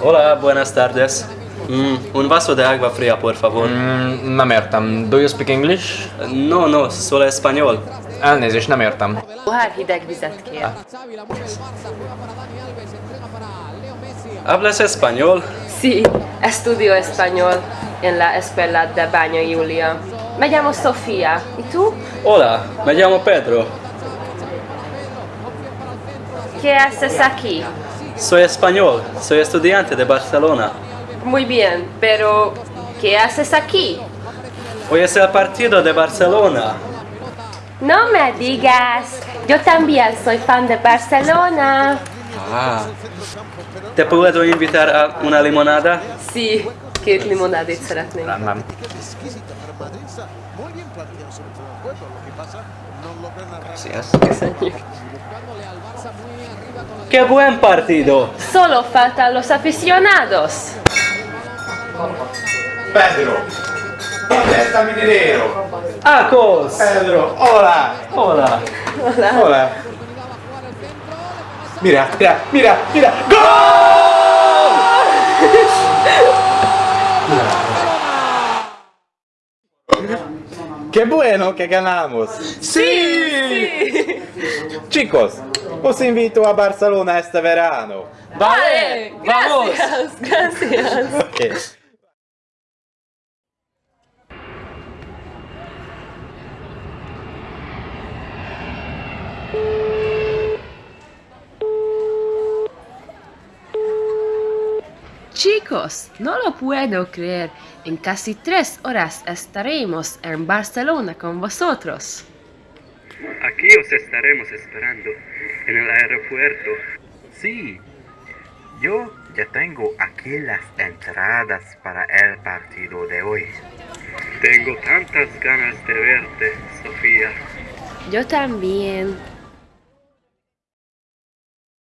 Hola, buenas tardes. Mm, un vaso de agua fría, por favor. Mm. Do you speak English? No, no, solo español. Elnézést, nem értem. Pohár ah. Hablas español? Sí, estudio español en la escuela de Baño Julia. Me llamo Sofía. ¿Y tú? Hola, me llamo Pedro. ¿Qué haces aquí? Soy español, soy estudiante de Barcelona. Muy bien, pero ¿qué haces aquí? Hoy es el partido de Barcelona. No me digas. Yo también soy fan de Barcelona. Ah. ¿Te puedo invitar a una limonada? Sí, két limonádét szeretnénk. Köszönjük. ¡Qué buen partido! Solo faltan los aficionados. Pedro, ¿dónde está mi dinero? ¡Acos! Pedro, hola, Hola. hola. Mira, mira, mira, mira. ¡Gol! ¡Qué bueno que ganamos! ¡Sí! Chicos, os invito a Barcelona este verano. Vale, vamos. gracias, gracias. Ok. Chicos, no lo puedo creer. En casi tres horas estaremos en Barcelona con vosotros. Aquí os estaremos esperando en el aeropuerto. Sí, yo ya tengo aquí las entradas para el partido de hoy. Tengo tantas ganas de verte, Sofía. Yo también.